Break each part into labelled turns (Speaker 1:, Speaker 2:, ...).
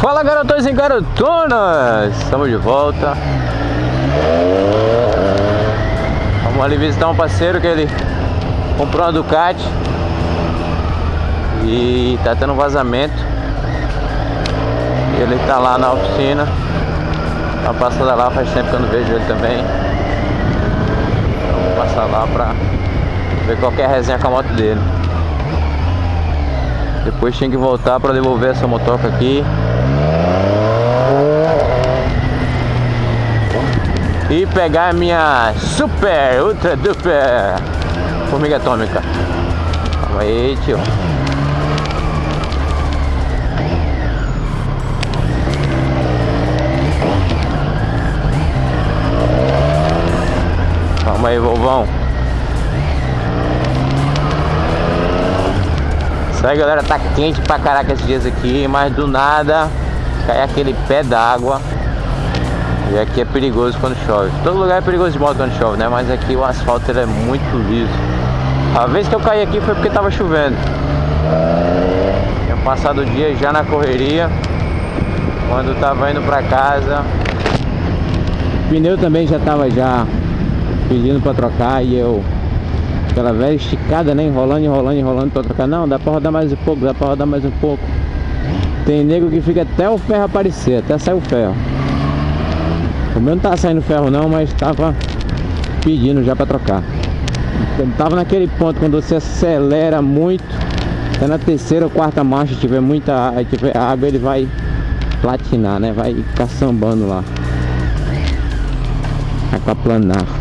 Speaker 1: Fala garotões e garotonas! Estamos de volta. Vamos ali visitar um parceiro que ele comprou uma Ducati e tá tendo um vazamento. Ele tá lá na oficina. Tá passando lá, faz tempo que eu não vejo ele também. Passar lá pra ver qualquer resenha com a moto dele. Depois tem que voltar para devolver essa motoca aqui e pegar a minha super, ultra duper formiga atômica. Calma aí, tio. Aí, vovão. Isso aí, galera, tá quente pra caraca esses dias aqui, mas do nada cai aquele pé d'água. E aqui é perigoso quando chove. Todo lugar é perigoso de moto quando chove, né? Mas aqui o asfalto é muito liso. A vez que eu caí aqui foi porque tava chovendo. Tinha passado o dia já na correria. Quando tava indo pra casa. O pneu também já tava já pedindo pra trocar e eu aquela velha esticada, né? Enrolando, enrolando, enrolando pra trocar. Não, dá pra rodar mais um pouco, dá pra rodar mais um pouco. Tem nego que fica até o ferro aparecer, até sair o ferro. O meu não tá saindo ferro não, mas tava pedindo já para trocar. Tava naquele ponto quando você acelera muito, até na terceira ou quarta marcha tiver muita tiver água, ele vai platinar, né? Vai caçambando lá. Aquaplanar.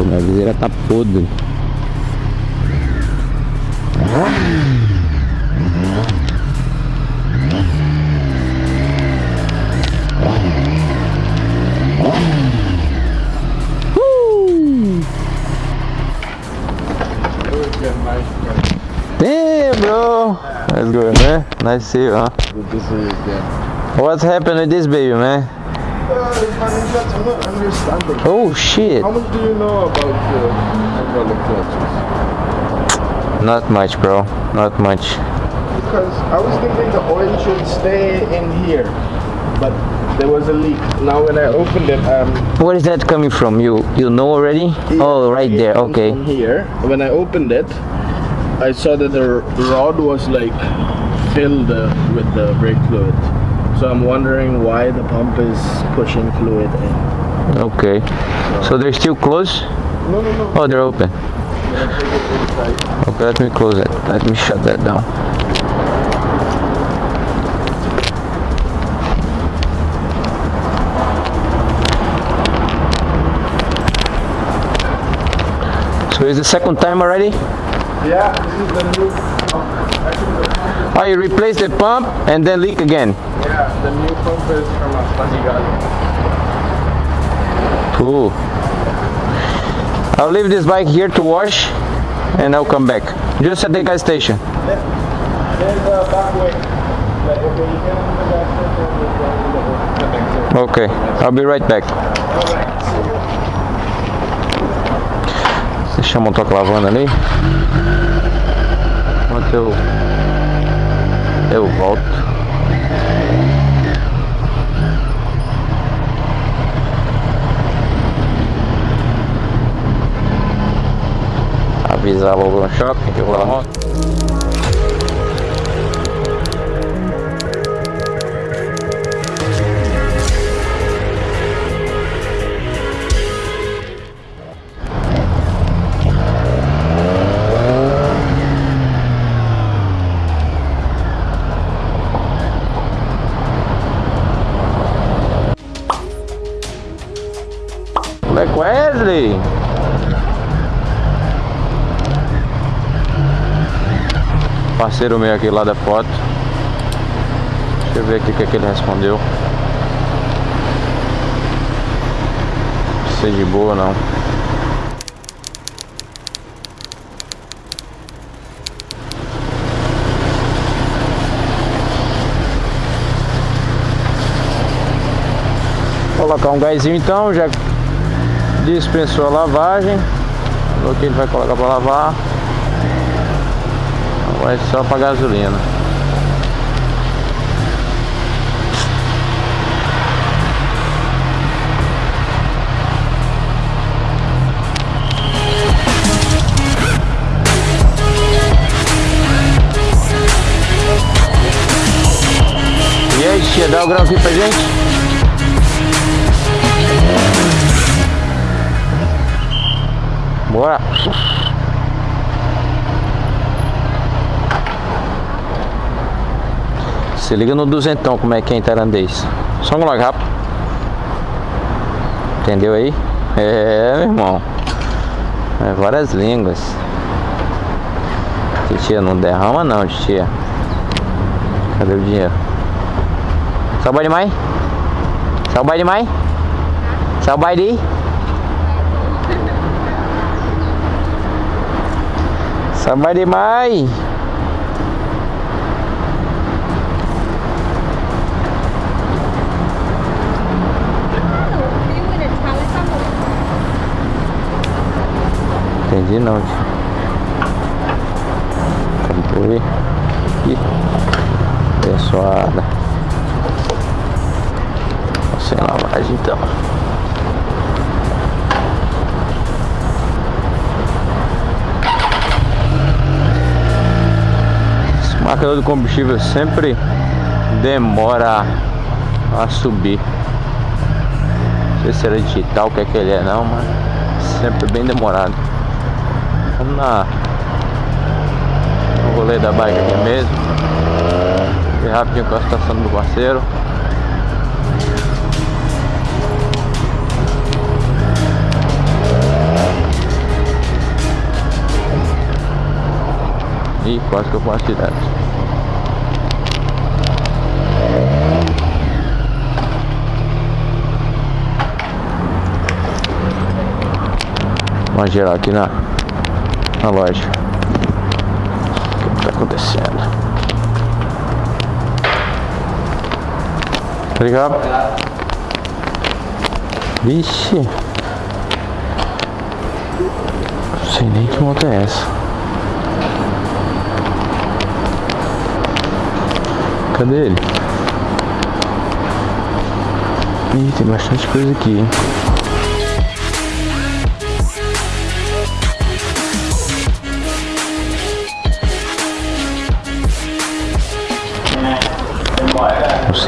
Speaker 1: Minha viseira tá podre. Damn, bro. That's good, man. Nice to see you, huh? What's happened with this baby, man?
Speaker 2: I'm not understanding.
Speaker 1: Oh, shit.
Speaker 2: How much do you know about uh, hydraulic clutches?
Speaker 1: Not much, bro. Not much.
Speaker 2: Because I was thinking the oil should stay in here, but there was a leak. Now when I opened it, um,
Speaker 1: Where is that coming from? You you know already? Oh, right there. Okay.
Speaker 2: Here, when I opened it, I saw that the rod was like filled uh, with the brake fluid. So I'm wondering why the pump is pushing fluid in.
Speaker 1: Okay. So they're still closed?
Speaker 2: No, no, no.
Speaker 1: Oh, they're open.
Speaker 2: I'm gonna take it inside.
Speaker 1: Okay, let me close it. Let me shut that down. So it's the second time already?
Speaker 2: Yeah, this is the new. pump. Actually, the pump
Speaker 1: Oh, you replace the pump and then leak again.
Speaker 2: yeah, the new pump is from a Fazigalo.
Speaker 1: Cool. I'll leave this bike here to wash and I'll come back. Just at the gas station.
Speaker 2: There's the back way. Okay,
Speaker 1: I'll be right back. Deixa a motoca lavando ali. Enquanto eu, volto. Avisar logo no shopping que eu vou na Black Wesley! Parceiro meu aqui lá da foto. Deixa eu ver aqui o que, é que ele respondeu. Se é de boa não. colocar um gásinho então, já dispensou a lavagem. O que ele vai colocar para lavar. Agora é só para gasolina. E aí, tia, dá o grau aqui pra gente? Bora. Se liga no duzentão como é que é em tailandês. Só um logo rápido. Entendeu aí? É, meu irmão. É várias línguas. Titia, não derrama não, titia. Cadê o dinheiro? Sabai de mai? Sabai de mai? Sabai de? Sabar di mai. Entendi não, tio. Comprei. Ih. Abençoada. Sem lavagem então. Marcador do combustível sempre demora a subir. Não sei se era digital, o que é que ele é não, mas sempre bem demorado. Vamos na no rolê da bike aqui mesmo. E rapidinho com a estação do parceiro. E quase que eu passo direto. Vamos gerar aqui na, na loja. O que está acontecendo? Obrigado. Vixe. Não sei nem que moto é essa. Cadê ele? Ih, tem bastante coisa aqui, hein?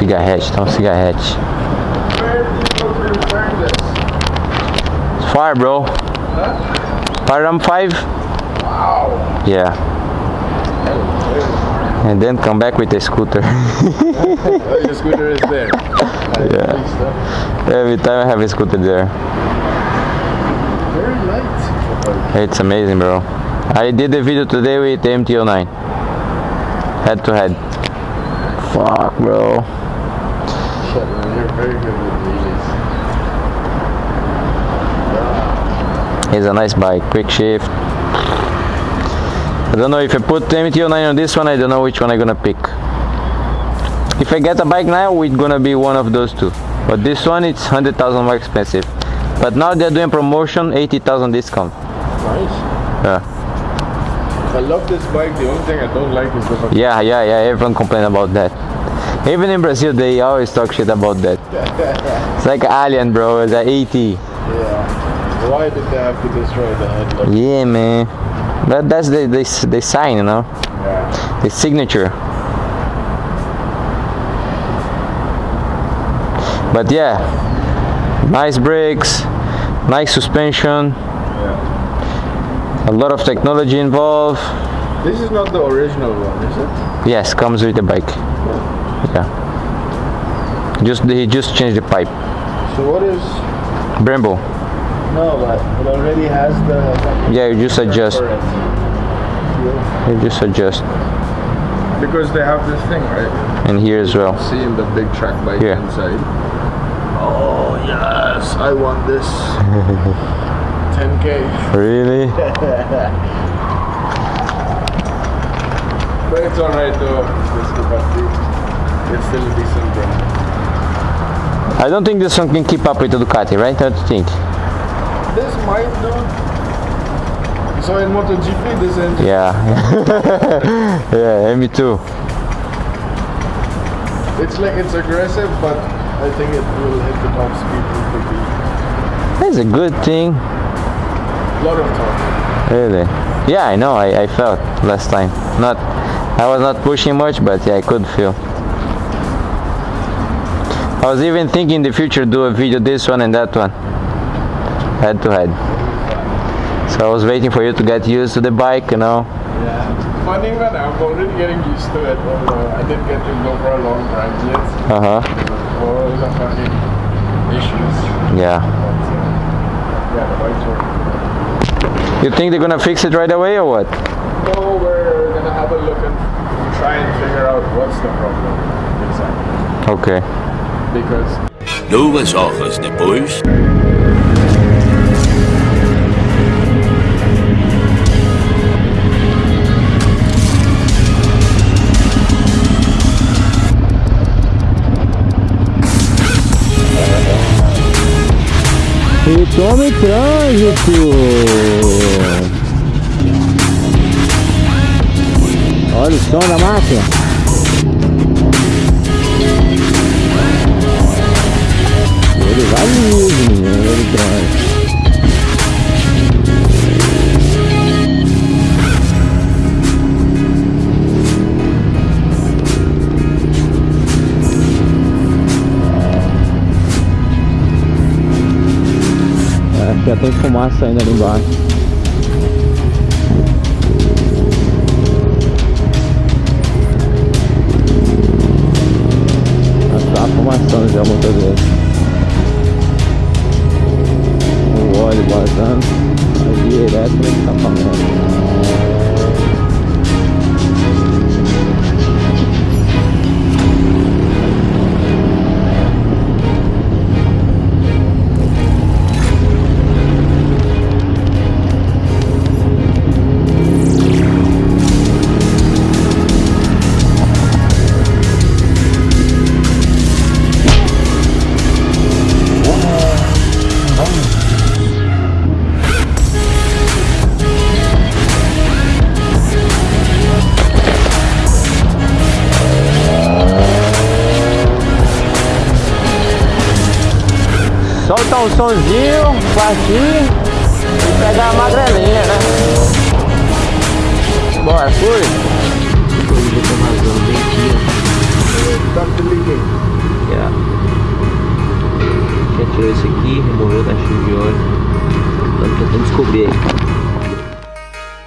Speaker 1: Cigarrete, tá um cigarrete. It's far, bro. Param 5?
Speaker 2: Wow.
Speaker 1: Yeah. And then come back with the scooter.
Speaker 2: Oh, your scooter is there.
Speaker 1: Yeah. Every time I have a scooter there.
Speaker 2: Very light.
Speaker 1: It's amazing, bro. I did the video today with the MT-09. Head to head. Fuck, bro.
Speaker 2: Shit, man, you're very good with wheelies.
Speaker 1: It's a nice bike, quick shift. I don't know if I put the MT-09 on this one, I don't know which one I'm gonna pick. If I get a bike now, it's gonna be one of those two. But this one, it's 100,000 more expensive. But now they're doing promotion, 80,000 discount.
Speaker 2: Nice.
Speaker 1: Yeah.
Speaker 2: I love this bike. The only thing I don't like is the
Speaker 1: Yeah, yeah, yeah, everyone complain about that. Even in Brazil, they always talk shit about that. It's like Alien, bro, it's a 80.
Speaker 2: Yeah. Why did they have to destroy the headlight?
Speaker 1: Yeah, man. But that's the, the, the sign, you know,
Speaker 2: Yeah.
Speaker 1: the signature. But yeah, nice brakes, nice suspension,
Speaker 2: Yeah.
Speaker 1: a lot of technology involved.
Speaker 2: This is not the original one, is it?
Speaker 1: Yes, comes with the bike. Yeah. Just he just changed the pipe.
Speaker 2: So what is?
Speaker 1: Brembo.
Speaker 2: No, but it already has the.
Speaker 1: Yeah, you just adjust.
Speaker 2: Yeah.
Speaker 1: You just adjust.
Speaker 2: Because they have this thing, right?
Speaker 1: And here as well.
Speaker 2: See in the big track bike
Speaker 1: Yeah.
Speaker 2: inside. Oh yes, I want this. 10k.
Speaker 1: Really?
Speaker 2: But it's alright though. It's still a decent bro.
Speaker 1: I don't think this one can keep up with the Ducati, right? What do you think?
Speaker 2: This might do. So in MotoGP, this engine.
Speaker 1: Yeah. yeah, me too.
Speaker 2: It's like it's aggressive, but I think it will hit the top speed.
Speaker 1: That's a good thing.
Speaker 2: A lot of torque.
Speaker 1: Really? Yeah, I know. I, I felt last time. Not, I was not pushing much, but yeah, I could feel. I was even thinking in the future do a video this one and that one, head to head. So I was waiting for you to get used to the bike, you know.
Speaker 2: Yeah. Funny man, I'm already getting used to it. Although I didn't get to go for a long drive yet.
Speaker 1: Uh huh.
Speaker 2: All the fucking issues.
Speaker 1: Yeah.
Speaker 2: But, uh, yeah, the bike's working.
Speaker 1: You think they're gonna fix it right away or what?
Speaker 2: No, we're gonna have a look and try and figure out what's the problem exactly.
Speaker 1: Okay.
Speaker 2: Because
Speaker 3: Duas horas depois.
Speaker 1: E tome trânsito! Olha o som da máquina. Acho que já tem fumaça saindo ali embaixo. Solta um sonzinho, partir e pegar a magrelinha, né? Bora, fui! Yeah. Já tirou isso aqui, removeu o caixinho de óleo. Estamos tentando descobrir aí.